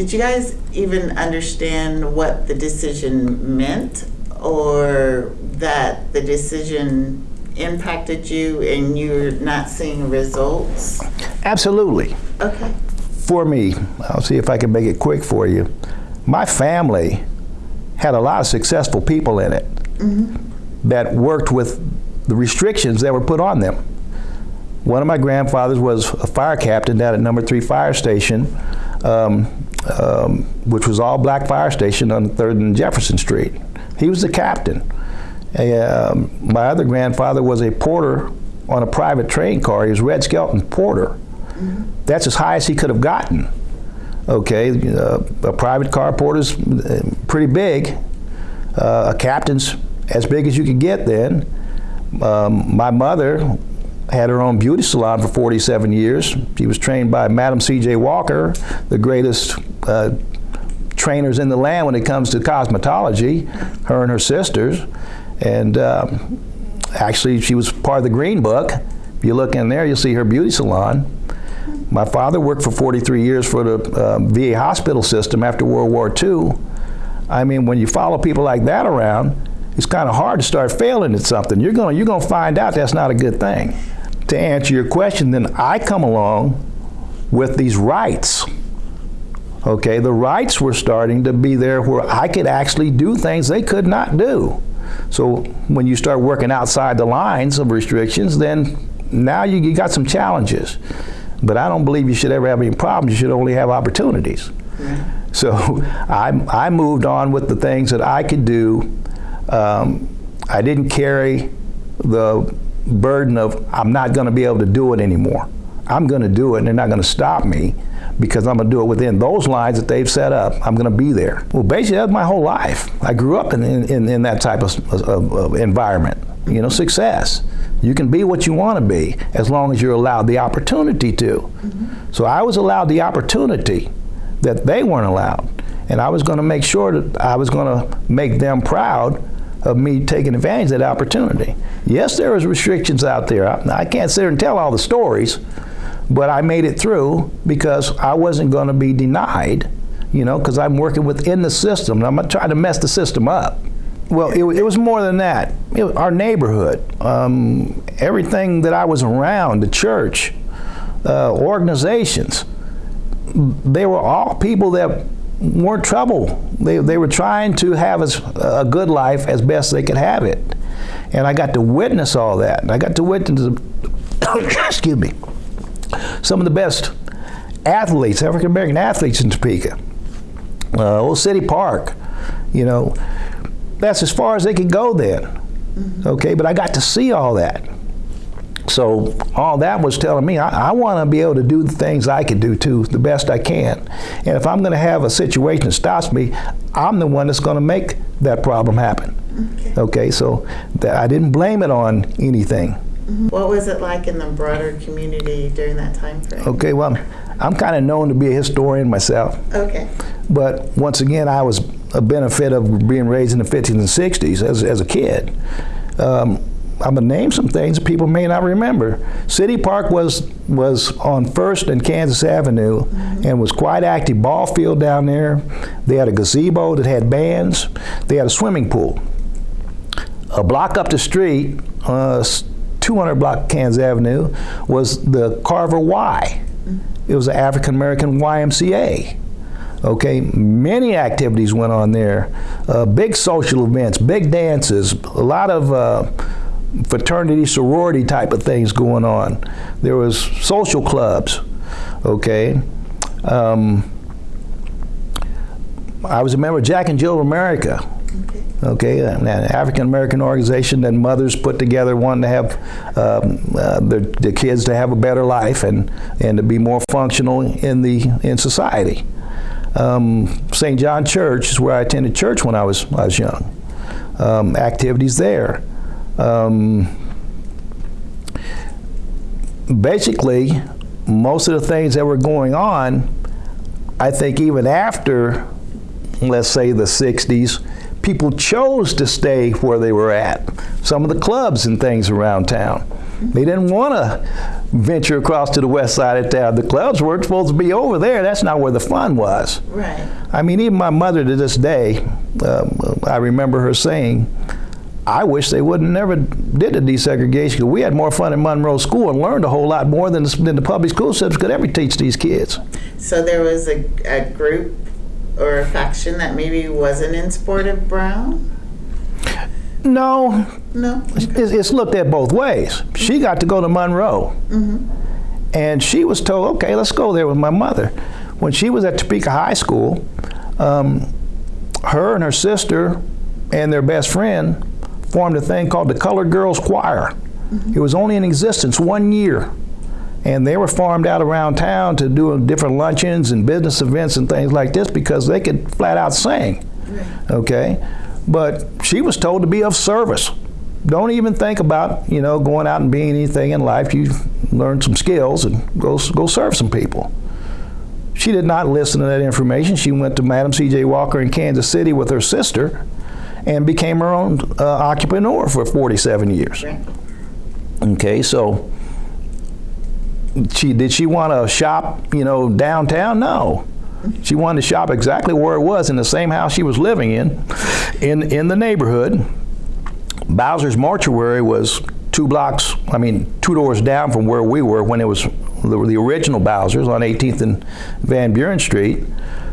did you guys even understand what the decision meant or that the decision impacted you and you're not seeing results? Absolutely. Okay. For me, I'll see if I can make it quick for you. My family had a lot of successful people in it mm-hmm. that worked with the restrictions that were put on them. One of my grandfathers was a fire captain down at number three fire station, um, um, which was all black fire station on 3rd and Jefferson Street. He was the captain. Um, my other grandfather was a porter on a private train car. He was Red Skelton Porter. That's as high as he could have gotten. Okay, uh, a private car porter's uh, pretty big. Uh, a captain's as big as you could get then. Um, my mother had her own beauty salon for 47 years. She was trained by Madam C.J. Walker, the greatest uh, trainers in the land when it comes to cosmetology, her and her sisters. And um, actually, she was part of the Green Book. If you look in there, you'll see her beauty salon. My father worked for 43 years for the uh, VA hospital system after World War II. I mean, when you follow people like that around, it's kind of hard to start failing at something. You're going you're going to find out that's not a good thing. To answer your question, then I come along with these rights. Okay, the rights were starting to be there where I could actually do things they could not do. So when you start working outside the lines of restrictions, then now you, you got some challenges. But I don't believe you should ever have any problems. You should only have opportunities. So I, I moved on with the things that I could do. Um, I didn't carry the burden of I'm not going to be able to do it anymore. I'm going to do it, and they're not going to stop me because I'm going to do it within those lines that they've set up. I'm going to be there. Well, basically, that's my whole life. I grew up in, in, in that type of, of, of environment. You know, success. You can be what you want to be as long as you're allowed the opportunity to. Mm-hmm. So I was allowed the opportunity that they weren't allowed. And I was going to make sure that I was going to make them proud of me taking advantage of that opportunity. Yes, there was restrictions out there. I, I can't sit here and tell all the stories, but I made it through because I wasn't going to be denied, you know, because I'm working within the system. And I'm not trying to mess the system up. Well, it, it was more than that. It our neighborhood, um, everything that I was around, the church, uh, organizations, they were all people that weren't trouble. They, they were trying to have as, a good life as best they could have it. And I got to witness all that. And I got to witness, excuse me, some of the best athletes, African American athletes in Topeka. Uh, Old City Park, you know, that's as far as they could go then. Okay, but I got to see all that. So all that was telling me I, I want to be able to do the things I can do too, the best I can. And if I'm going to have a situation that stops me, I'm the one that's going to make that problem happen. Okay. Okay, so that I didn't blame it on anything. What was it like in the broader community during that time frame? Okay, well, I'm, I'm kind of known to be a historian myself. Okay. But once again, I was a benefit of being raised in the 50s and 60s as, as a kid. Um, I'm gonna name some things that people may not remember. City Park was was on First and Kansas Avenue, and was quite active. Ball field down there. They had a gazebo that had bands. They had a swimming pool. A block up the street, uh, 200 block Kansas Avenue, was the Carver Y. It was the African American YMCA. Okay, many activities went on there. Uh, big social events, big dances, a lot of uh, fraternity, sorority type of things going on. There was social clubs. Okay. Um, I was a member of Jack and Jill of America. Okay. An African American organization that mothers put together, wanting to have um, uh, kids to have a better life and and to be more functional in the in society. Um, St. John Church is where I attended church when I was I was young. Um, activities there. Um, basically, most of the things that were going on, I think even after, let's say, the 60s, people chose to stay where they were at. Some of the clubs and things around town. They didn't want to venture across to the west side of town. The clubs weren't supposed to be over there. That's not where the fun was. Right. I mean, even my mother to this day, um, I remember her saying, I wish they would have never did the desegregation because we had more fun in Monroe School and learned a whole lot more than the, than the public school systems could ever teach these kids. So there was a, a group or a faction that maybe wasn't in support of Brown? No, No? it's, it's looked at both ways. She got to go to Monroe, and she was told, "Okay, let's go there with my mother." When she was at Topeka High School, um, her and her sister and their best friend formed a thing called the Colored Girls Choir. It was only in existence one year, and they were farmed out around town to do different luncheons and business events and things like this because they could flat out sing. Okay, but she was told to be of service. Don't even think about you know going out and being anything in life. You learn some skills and go go serve some people. She did not listen to that information. She went to Madam C.J. Walker in Kansas City with her sister, and became her own uh, entrepreneur for 47 years. Okay, so she did she want to shop, you know, downtown? No. She wanted to shop exactly where it was in the same house she was living in, in in the neighborhood. Bowser's Mortuary was two blocks, I mean, two doors down from where we were when it was the, the original Bowser's on 18th and Van Buren Street.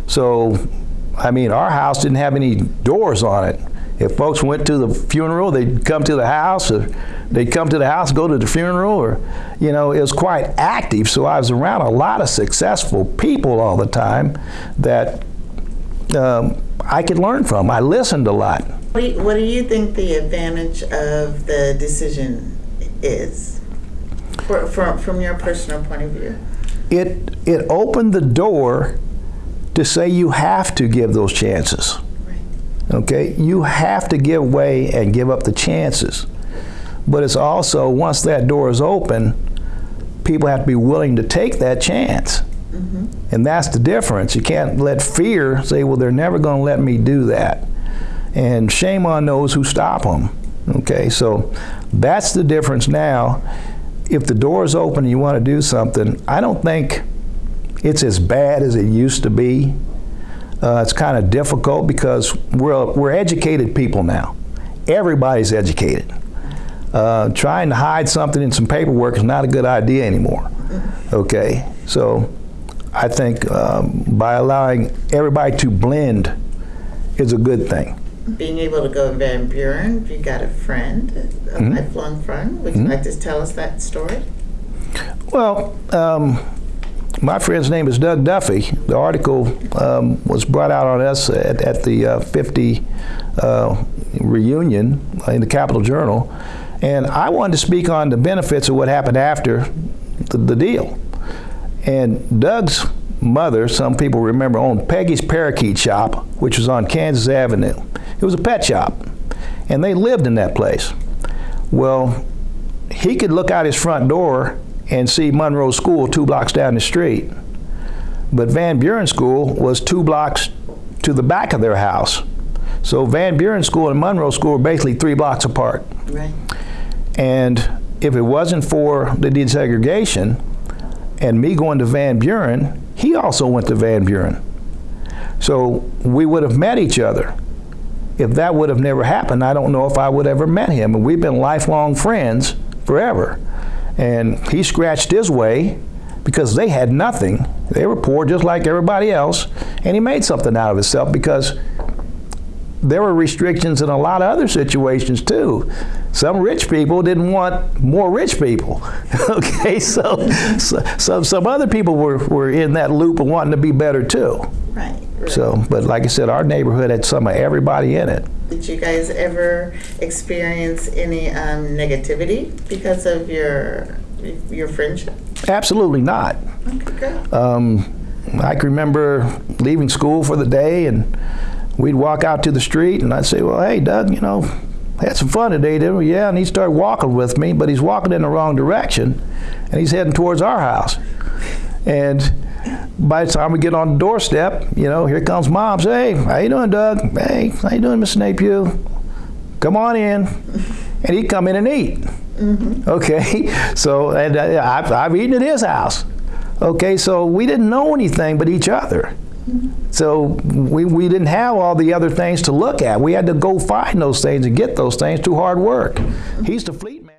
So, I mean, our house didn't have any doors on it. If folks went to the funeral, they'd come to the house, or they'd come to the house, go to the funeral, or, you know, it was quite active. So I was around a lot of successful people all the time that um, I could learn from. I listened a lot. What do, you, what do you think the advantage of the decision is, for, from, from your personal point of view? It it opened the door to say you have to give those chances. Okay, you have to give way and give up the chances. But it's also once that door is open, people have to be willing to take that chance. Mm-hmm. And that's the difference. You can't let fear say, well, they're never going to let me do that. And shame on those who stop them. Okay, so that's the difference now. If the door is open and you want to do something, I don't think it's as bad as it used to be. Uh, it's kind of difficult because we're, we're educated people now. Everybody's educated. Uh, trying to hide something in some paperwork is not a good idea anymore. Okay, so I think um, by allowing everybody to blend is a good thing. Being able to go to Van Buren, you got a friend, a Mhm. lifelong friend. Would you Mhm. like to tell us that story? Well, um, my friend's name is Doug Duffy. The article um, was brought out on us at, at the uh, 50 uh, reunion in the Capital Journal, and I wanted to speak on the benefits of what happened after the, the deal. And Doug's mother, some people remember, owned Peggy's Parakeet Shop, which was on Kansas Avenue. It was a pet shop, and they lived in that place. Well, he could look out his front door and see Monroe School two blocks down the street. But Van Buren School was two blocks to the back of their house. So Van Buren School and Monroe School were basically three blocks apart. Right. And if it wasn't for the desegregation and me going to Van Buren, he also went to Van Buren. So we would have met each other. If that would have never happened, I don't know if I would have ever met him. And we've been lifelong friends forever. And he scratched his way because they had nothing. They were poor just like everybody else. And he made something out of himself because there were restrictions in a lot of other situations too. Some rich people didn't want more rich people. okay, so, so, so some other people were, were in that loop of wanting to be better too. Right. So, but like I said, our neighborhood had some of everybody in it. Did you guys ever experience any um, negativity because of your your friendship? Absolutely not. Okay. Um, I can remember leaving school for the day, and we'd walk out to the street, and I'd say, "Well, hey, Doug, you know, had some fun today, didn't we?" Yeah, and he'd start walking with me, but he's walking in the wrong direction, and he's heading towards our house. And by the time we get on the doorstep, you know, here comes mom. Say, hey, how you doing, Doug? Hey, how you doing, Miss Napier? Come on in. And he'd come in and eat. Okay, so and uh, I've, I've eaten at his house. Okay, so we didn't know anything but each other. So we, we didn't have all the other things to look at. We had to go find those things and get those things through hard work. He's the fleet man.